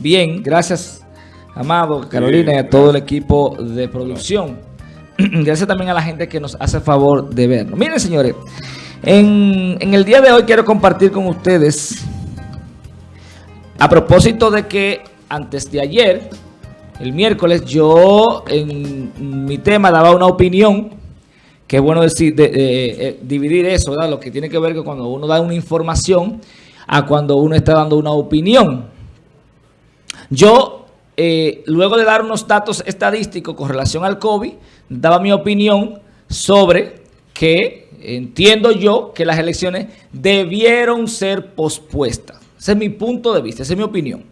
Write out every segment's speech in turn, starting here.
Bien, gracias, Amado, Carolina y a todo el equipo de producción. gracias también a la gente que nos hace favor de vernos. Miren, señores, en, en el día de hoy quiero compartir con ustedes, a propósito de que antes de ayer, el miércoles, yo en mi tema daba una opinión, que es bueno decir, de, eh, dividir eso, ¿verdad? lo que tiene que ver con cuando uno da una información a cuando uno está dando una opinión. Yo, eh, luego de dar unos datos estadísticos con relación al COVID, daba mi opinión sobre que entiendo yo que las elecciones debieron ser pospuestas. Ese es mi punto de vista, esa es mi opinión.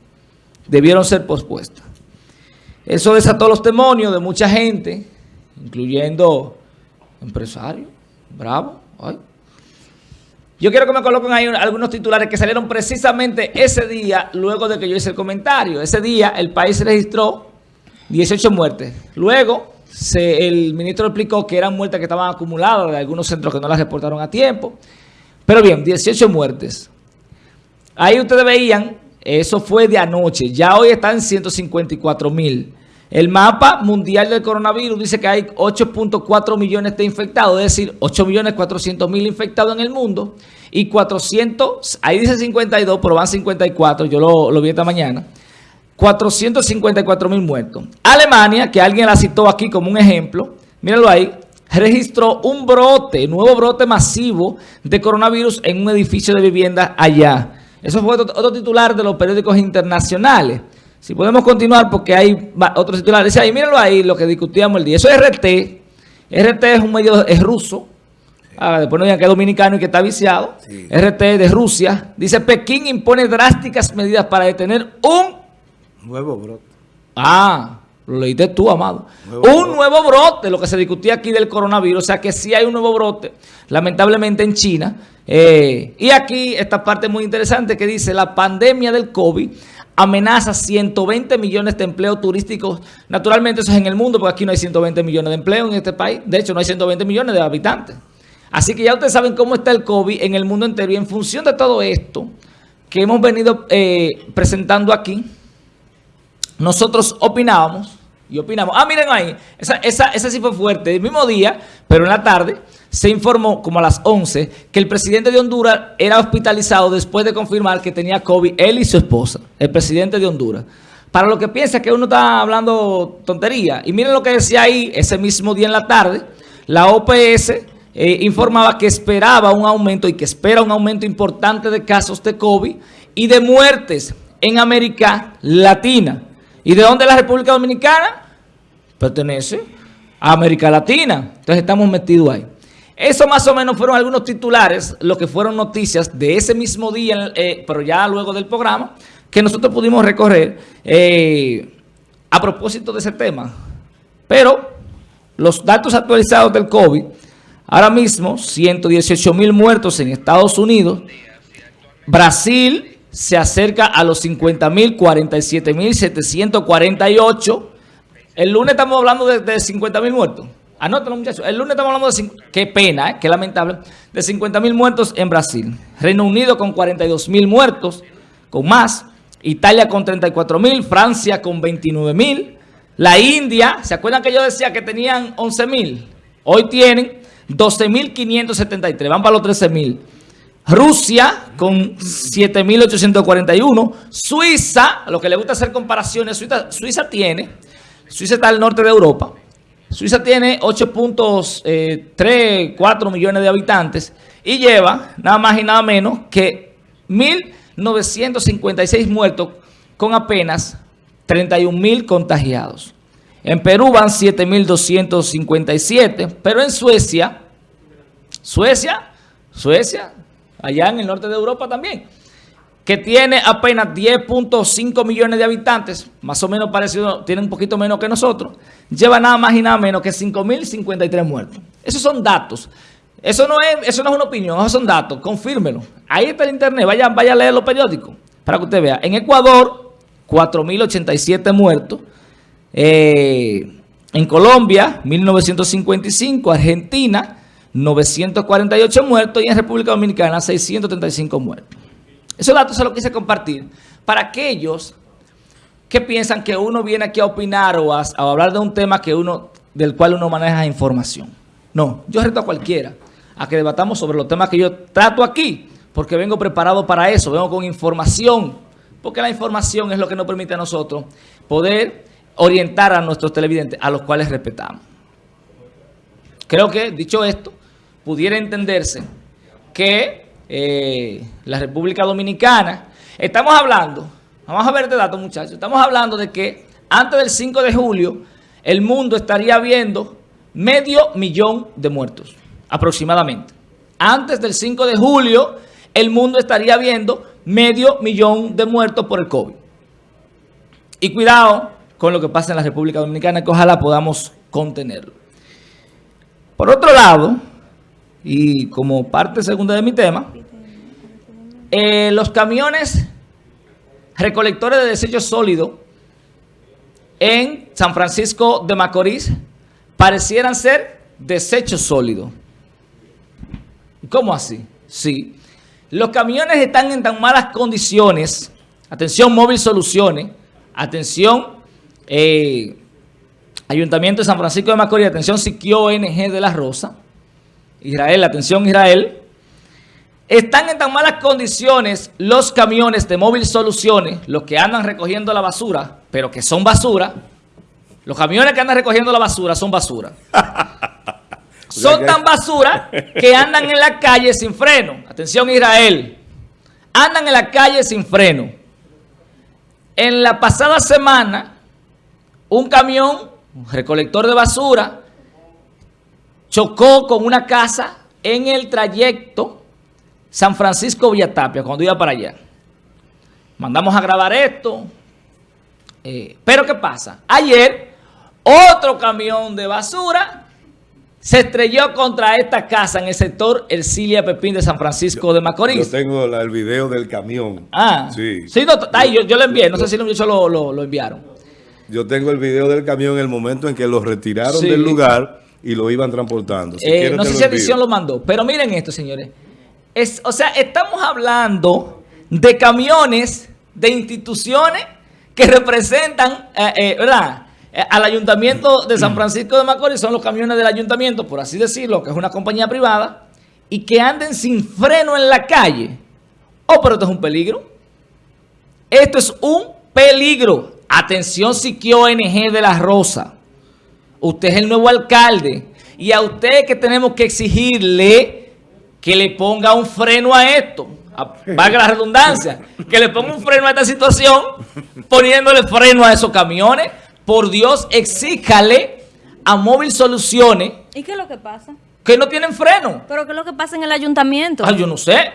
Debieron ser pospuestas. Eso desató los demonios de mucha gente, incluyendo empresarios. Bravo. Ay. Yo quiero que me coloquen ahí algunos titulares que salieron precisamente ese día, luego de que yo hice el comentario. Ese día el país registró 18 muertes. Luego el ministro explicó que eran muertes que estaban acumuladas de algunos centros que no las reportaron a tiempo. Pero bien, 18 muertes. Ahí ustedes veían, eso fue de anoche. Ya hoy están 154 mil. El mapa mundial del coronavirus dice que hay 8.4 millones de infectados, es decir, 8 millones 400 mil infectados en el mundo y 400, ahí dice 52, pero van 54, yo lo, vi esta mañana, 454 mil muertos. Alemania, que alguien la citó aquí como un ejemplo, mírenlo ahí, registró un brote, nuevo brote masivo de coronavirus en un edificio de vivienda allá. Eso fue otro titular de los periódicos internacionales. Si podemos continuar porque hay otros titulares. Dice ahí, mírenlo ahí, lo que discutíamos el día. Eso es RT. RT es un medio, es ruso. Ah, después no digan que es dominicano y que está viciado. RT de Rusia. Dice, Pekín impone drásticas medidas para detener un... Nuevo brote. Ah, lo leíste tú, amado. un nuevo brote, lo que se discutía aquí del coronavirus. O sea que sí hay un nuevo brote, lamentablemente en China. Eh, y aquí esta parte muy interesante que dice, la pandemia del COVID amenaza 120 millones de empleos turísticos. Naturalmente eso es en el mundo, porque aquí no hay 120 millones de empleos en este país. De hecho, no hay 120 millones de habitantes. Así que ya ustedes saben cómo está el COVID en el mundo entero. Y en función de todo esto que hemos venido eh, presentando aquí, nosotros opinábamos y opinamos. Ah, miren ahí, esa, esa, esa sí fue fuerte. El mismo día, pero en la tarde se informó como a las 11 que el presidente de Honduras era hospitalizado después de confirmar que tenía COVID, él y su esposa, el presidente de Honduras. Para lo que piensa que uno está hablando tontería. Y miren lo que decía ahí ese mismo día en la tarde, la OPS eh, informaba que esperaba un aumento y que espera un aumento importante de casos de COVID y de muertes en América Latina. ¿Y de dónde la República Dominicana? Pertenece a América Latina. Entonces estamos metidos ahí. Eso más o menos fueron algunos titulares, lo que fueron noticias de ese mismo día, eh, pero ya luego del programa, que nosotros pudimos recorrer eh, a propósito de ese tema. Pero los datos actualizados del COVID, ahora mismo 118 mil muertos en Estados Unidos, Brasil se acerca a los 50 mil, 47 mil 748. El lunes estamos hablando de, de 50 mil muertos. Anótalo, muchachos. El lunes estamos hablando de... Qué pena, ¿eh? qué lamentable. De 50 mil muertos en Brasil. Reino Unido con 42 mil muertos, con más. Italia con 34 mil. Francia con 29 mil. La India, ¿se acuerdan que yo decía que tenían 11 mil? Hoy tienen 12 mil 573. Van para los 13 mil. Rusia con 7.841. Suiza, a lo que le gusta hacer comparaciones, Suiza, Suiza tiene, Suiza está al norte de Europa, Suiza tiene 8.3, 4 eh, millones de habitantes y lleva nada más y nada menos que 1.956 muertos con apenas 31.000 contagiados. En Perú van 7.257, pero en Suecia, Suecia, Suecia, allá en el norte de Europa también, que tiene apenas 10.5 millones de habitantes, más o menos parecido, tiene un poquito menos que nosotros, lleva nada más y nada menos que 5.053 muertos. Esos son datos. Eso no, es, eso no es una opinión, esos son datos, confírmelo. Ahí está el internet, vaya, vaya a leer los periódicos para que usted vea. En Ecuador, 4.087 muertos. Eh, en Colombia, 1.955. Argentina, 948 muertos. Y en República Dominicana, 635 muertos. Esos datos se los quise compartir para aquellos que piensan que uno viene aquí a opinar o a, hablar de un tema que uno del cual uno maneja información. No, yo reto a cualquiera a que debatamos sobre los temas que yo trato aquí, porque vengo preparado para eso, vengo con información, porque la información es lo que nos permite a nosotros poder orientar a nuestros televidentes, a los cuales respetamos. Creo que, dicho esto, pudiera entenderse que eh, la República Dominicana, estamos hablando Vamos a ver este dato, muchachos. Estamos hablando de que antes del 5 de julio, el mundo estaría viendo medio millón de muertos, aproximadamente. Antes del 5 de julio, el mundo estaría viendo medio millón de muertos por el COVID. Y cuidado con lo que pasa en la República Dominicana, que ojalá podamos contenerlo. Por otro lado, y como parte segunda de mi tema, eh, los camiones recolectores de desechos sólidos en San Francisco de Macorís parecieran ser desechos sólidos. ¿Cómo así? Sí. Los camiones están en tan malas condiciones. Atención, Móvil Soluciones. Atención, eh, Ayuntamiento de San Francisco de Macorís. Atención, Siquio ONG de la Rosa. Israel, atención Israel. Están en tan malas condiciones los camiones de Móvil Soluciones, los que andan recogiendo la basura, pero que son basura. Los camiones que andan recogiendo la basura son basura. son tan basura que andan en la calle sin freno. Atención Israel. Andan en la calle sin freno. En la pasada semana, un camión, un recolector de basura, chocó con una casa en el trayecto San Francisco Villatapia, cuando iba para allá. Mandamos a grabar esto. Eh, pero ¿qué pasa? Ayer, otro camión de basura se estrelló contra esta casa en el sector Ercilia Pepín de San Francisco de Macorís. Yo tengo el video del camión. Ah, sí. sí yo, lo envié, no sé si lo, lo, enviaron. Yo tengo el video del camión en el momento en que lo retiraron del lugar y lo iban transportando. Eh, no sé si Edición lo mandó, pero miren esto, señores o sea, estamos hablando de camiones, de instituciones que representan, eh, eh, ¿verdad? Al Ayuntamiento de San Francisco de Macorís son los camiones del Ayuntamiento, por así decirlo, que es una compañía privada, y que anden sin freno en la calle. Oh, pero esto es un peligro. Esto es un peligro. Atención, Siquio ONG de la Rosa. Usted es el nuevo alcalde. Y a usted que tenemos que exigirle que le ponga un freno a esto, valga la redundancia, que le ponga un freno a esta situación, poniéndole freno a esos camiones. Por Dios, exíjale a Móvil Soluciones. ¿Y qué es lo que pasa? Que no tienen freno. ¿Pero qué es lo que pasa en el ayuntamiento? Ah, yo no sé.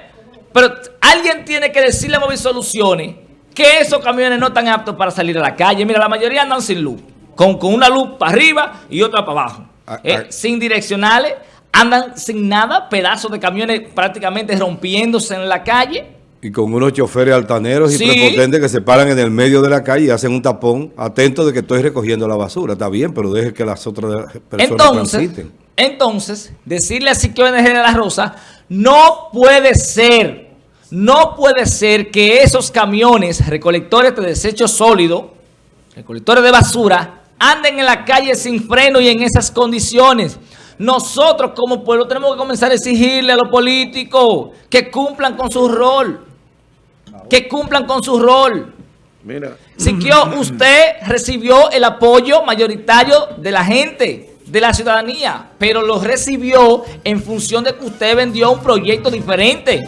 Pero alguien tiene que decirle a Móvil Soluciones que esos camiones no están aptos para salir a la calle. Mira, la mayoría andan sin luz. Con, con una luz para arriba y otra para abajo. Ah, eh, ah. sin direccionales andan sin nada, pedazos de camiones prácticamente rompiéndose en la calle. Y con unos choferes altaneros y prepotentes que se paran en el medio de la calle y hacen un tapón atento de que estoy recogiendo la basura. Está bien, pero deje que las otras personas entonces, transiten. Entonces, decirle a NG de la Rosa, no puede ser, no puede ser que esos camiones recolectores de desechos sólidos, recolectores de basura, anden en la calle sin freno y en esas condiciones. Nosotros como pueblo tenemos que comenzar a exigirle a los políticos que cumplan con su rol. Que cumplan con su rol. Mira. Siquio, usted recibió el apoyo mayoritario de la gente, de la ciudadanía, pero lo recibió en función de que usted vendió un proyecto diferente,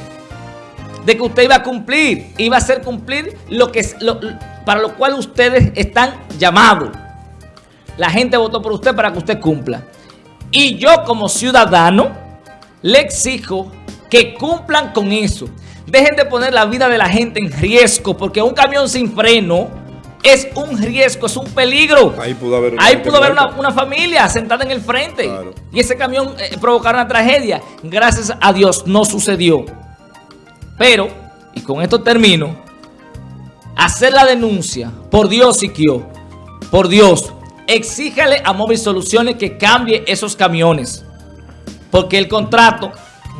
de que usted iba a cumplir, iba a hacer cumplir lo que para lo cual ustedes están llamados. La gente votó por usted para que usted cumpla. Y yo como ciudadano le exijo que cumplan con eso. Dejen de poner la vida de la gente en riesgo, porque un camión sin freno es un riesgo, es un peligro. Ahí pudo haber una, familia sentada en el frente. Y ese camión eh, provocar una tragedia. Gracias a Dios no sucedió. Pero, y con esto termino, hacer la denuncia, por Dios, Siquio, por Dios, exíjale a Móvil Soluciones que cambie esos camiones. Porque el contrato,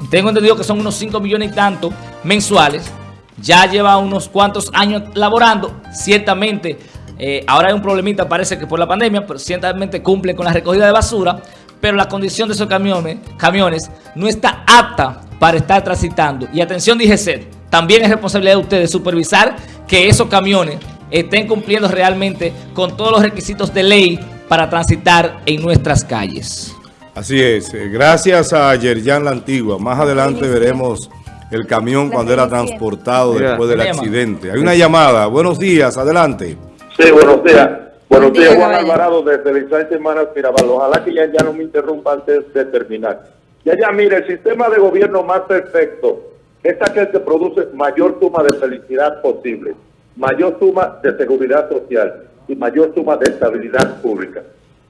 tengo entendido que son unos 5 millones y tanto mensuales, ya lleva unos cuantos años laborando, ciertamente Eh, ahora hay un problemita, parece que por la pandemia, pero ciertamente cumplen con la recogida de basura, pero la condición de esos camiones, camiones no está apta para estar transitando. Y atención, dije también es responsabilidad de ustedes supervisar que esos camiones estén cumpliendo realmente con todos los requisitos de ley para transitar en nuestras calles. Así es. Eh, gracias a Yerjan La Antigua. Más adelante veremos el camión cuando era transportado después del accidente. Hay una llamada. Buenos días. Adelante. Sí, buenos días. Buenos días, Juan Alvarado, desde el Semanas Mirabal. Ojalá que ya, ya no me interrumpa antes de terminar. Ya, ya, mire, el sistema de gobierno más perfecto es aquel que produce mayor suma de felicidad posible, mayor suma de seguridad social y mayor suma de estabilidad pública.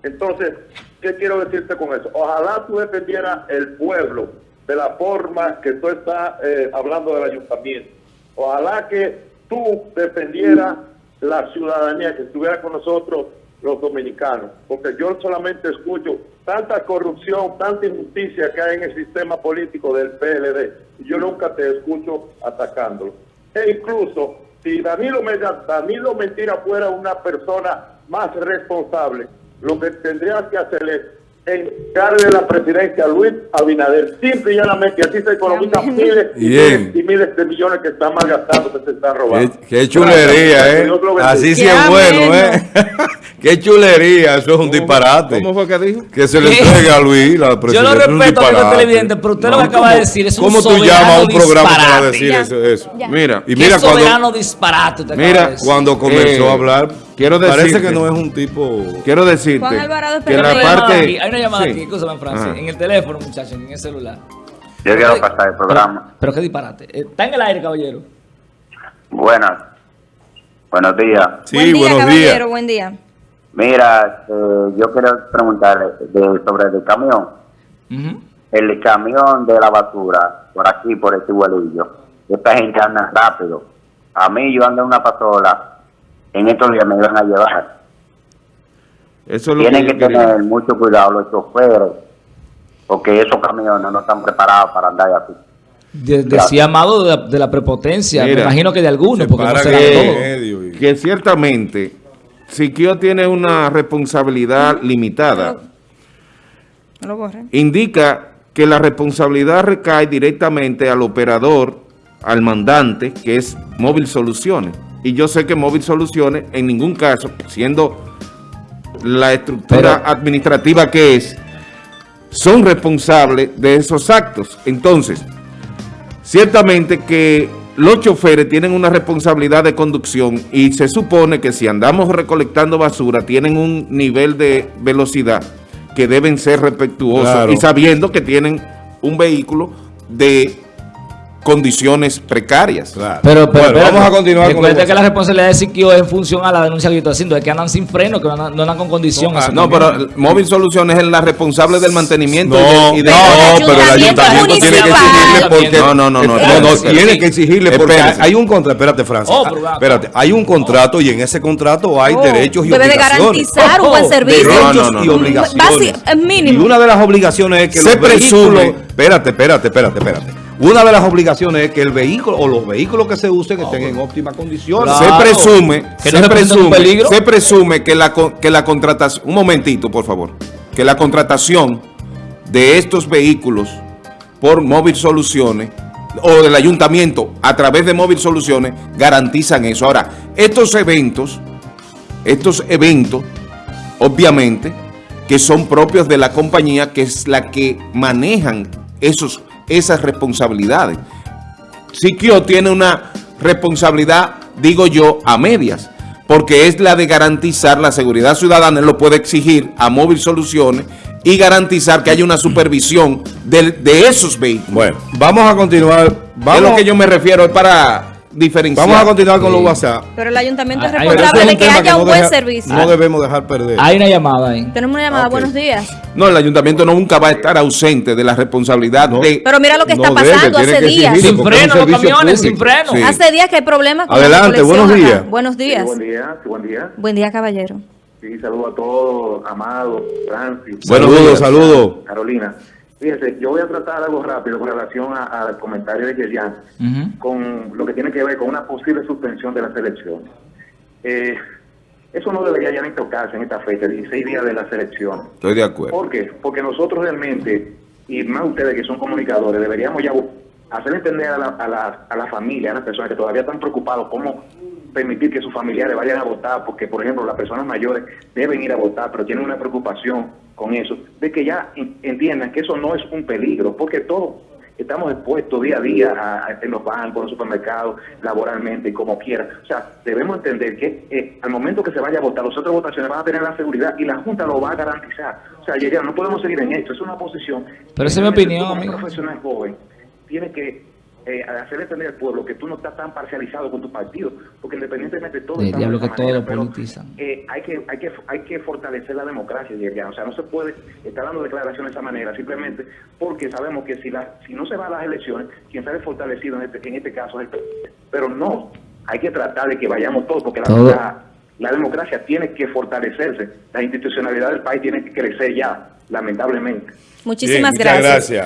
Entonces, ¿qué quiero decirte con eso? Ojalá tú defendieras el pueblo de la forma que tú estás eh, hablando del ayuntamiento. Ojalá que tú defendieras la ciudadanía, que estuviera con nosotros los dominicanos, porque yo solamente escucho tanta corrupción, tanta injusticia que hay en el sistema político del PLD, y yo nunca te escucho atacándolo. E incluso, si Danilo, Danilo Mentira fuera una persona más responsable, lo que tendría que hacer es encargarle la presidencia a Luis Abinader, simple y llanamente, así se economizan miles y miles, y miles, de millones que están malgastando, que se están robando. Qué, chulería, ¿eh? Así sí es bueno, ¿eh? qué chulería, eso es un disparate. ¿Cómo fue que dijo? Que se le entregue a Luis la presidencia. Yo lo respeto a los televidentes, pero usted lo que acaba de decir es un ¿Cómo tú llamas a un programa para decir eso? eso? Mira, y mira cuando, disparate Mira, cuando comenzó a eh, hablar Quiero Parece que no es un tipo... Quiero decirte que la parte... Hay una llamada aquí, escúchame, Francis, en el teléfono, muchachos, en el celular. Yo quiero pasar el programa. Pero, qué disparate. Eh, está en el aire, caballero. Buenas. Buenos días. Sí, buen día, buenos caballero, días. buen día. Mira, eh, yo quiero preguntarle sobre el camión. El camión de la basura, por aquí, por este igualillo. Esta gente anda rápido. A mí yo ando en una pasola en estos días me iban a llevar. Eso Tienen que, tener mucho cuidado los choferes, porque esos camiones no están preparados para andar así. decía Amado de, la, prepotencia, me imagino que de algunos, porque no será que, que ciertamente Siquio tiene una responsabilidad limitada. Indica que la responsabilidad recae directamente al operador, al mandante, que es Móvil Soluciones y yo sé que Móvil Soluciones en ningún caso, siendo la estructura administrativa que es, son responsables de esos actos. Entonces, ciertamente que los choferes tienen una responsabilidad de conducción y se supone que si andamos recolectando basura tienen un nivel de velocidad que deben ser respetuosos y sabiendo que tienen un vehículo de condiciones precarias. Pero, pero, vamos a continuar Recuerda que la responsabilidad de Siquio es en función a la denuncia que yo estoy haciendo, es que andan sin freno, que no andan, con condición. No, pero Móvil Soluciones es la responsable del mantenimiento no, y de, no, pero el ayuntamiento tiene que exigirle porque no, no, no, no, no, tiene que exigirle porque hay un contrato, espérate, Francia. Oh, espérate, hay un contrato y en ese contrato hay oh, derechos y debe obligaciones. Debe garantizar un buen servicio. Derechos y obligaciones. Y una de las obligaciones es que se presume, espérate, espérate, espérate, espérate una de las obligaciones es que el vehículo o los vehículos que se usen estén en óptimas condiciones. Se presume, que se, presume se presume que la, que la contratación, un momentito por favor, que la contratación de estos vehículos por Móvil Soluciones o del ayuntamiento a través de Móvil Soluciones garantizan eso. Ahora, estos eventos, estos eventos, obviamente, que son propios de la compañía, que es la que manejan esos esas responsabilidades. Siquio tiene una responsabilidad, digo yo, a medias, porque es la de garantizar la seguridad ciudadana, él lo puede exigir a Móvil Soluciones y garantizar que haya una supervisión de, de esos vehículos. Bueno, vamos a continuar. Vamos, es lo que yo me refiero, es para diferenciar. Vamos a continuar con los WhatsApp. Pero el ayuntamiento es responsable de que haya un buen servicio. No debemos dejar perder. Hay una llamada ahí. Tenemos una llamada. Buenos días. No, el ayuntamiento nunca va a estar ausente de la responsabilidad de... Pero mira lo que está pasando hace días. Sin freno los camiones, sin freno. Hace días que hay problemas con Adelante, buenos días. Buenos días. buen día, buen día. Buen día, caballero. Sí, saludo a todos, Amado, Francis. Saludos, saludos. Carolina. Fíjese, yo voy a tratar algo rápido con relación al comentario de Yerian, con lo que tiene que ver con una posible suspensión de la selección. Eh, Eso no debería ya ni tocarse en esta fecha, 16 días de la selección. Estoy de acuerdo. ¿Por qué? Porque nosotros realmente, y más ustedes que son comunicadores, deberíamos ya hacer entender a la, a la, a la familia, a las personas que todavía están preocupados cómo permitir que sus familiares vayan a votar, porque por ejemplo las personas mayores deben ir a votar, pero tienen una preocupación con eso, de que ya entiendan que eso no es un peligro, porque todos estamos expuestos día a día en los bancos, en los supermercados, laboralmente, como quiera. O sea, debemos entender que eh, al momento que se vaya a votar, las otras votaciones van a tener la seguridad y la Junta lo va a garantizar. O sea, ya, no podemos seguir en esto, es una posición. Pero esa es mi opinión, amigo. Profesional joven tiene que eh, hacer entender al pueblo que tú no estás tan parcializado con tu partido, porque independientemente de todo... El diablo que todo lo politizan. Eh, hay, que, hay, que, hay que fortalecer la democracia, ya. o sea, no se puede estar dando declaraciones de esa manera, simplemente porque sabemos que si la, si no se va a las elecciones, quien sale fortalecido en este, en este caso es el Pero no, hay que tratar de que vayamos todos, porque la, la democracia tiene que fortalecerse, la institucionalidad del país tiene que crecer ya, lamentablemente. Muchísimas gracias.